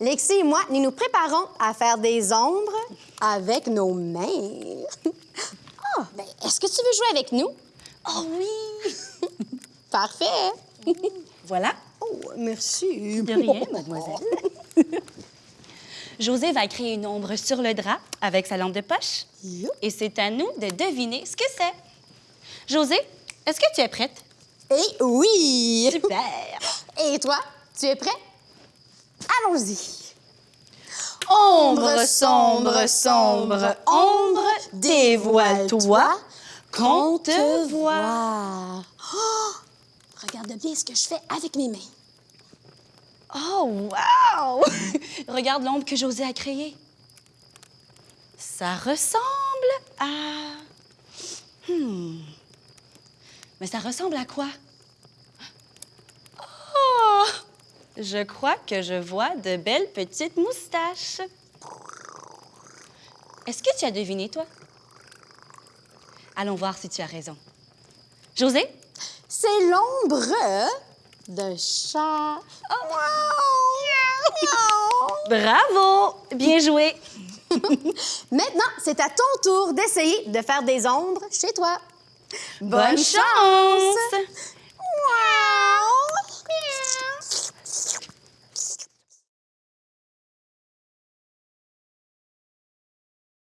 Lexi et moi, nous nous préparons à faire des ombres avec nos mains. Ah, ben, est-ce que tu veux jouer avec nous? Oh oui! Parfait. Voilà. Oh, merci. De rien, mademoiselle. José va créer une ombre sur le drap avec sa lampe de poche. Et c'est à nous de deviner ce que c'est. José, est-ce que tu es prête? Et oui! Super! Et toi, tu es prêt? Allons-y. Ombre sombre, sombre, ombre, dévoile-toi qu'on te voit. Oh! Regarde bien ce que je fais avec mes mains. Oh, wow! Regarde l'ombre que José a créée. Ça ressemble à... Hmm. Mais ça ressemble à quoi? Oh! Je crois que je vois de belles petites moustaches. Est-ce que tu as deviné, toi? Allons voir si tu as raison. José? C'est l'ombre d'un chat. Oh, Bravo! Bien joué! Maintenant, c'est à ton tour d'essayer de faire des ombres chez toi. Bonne chance!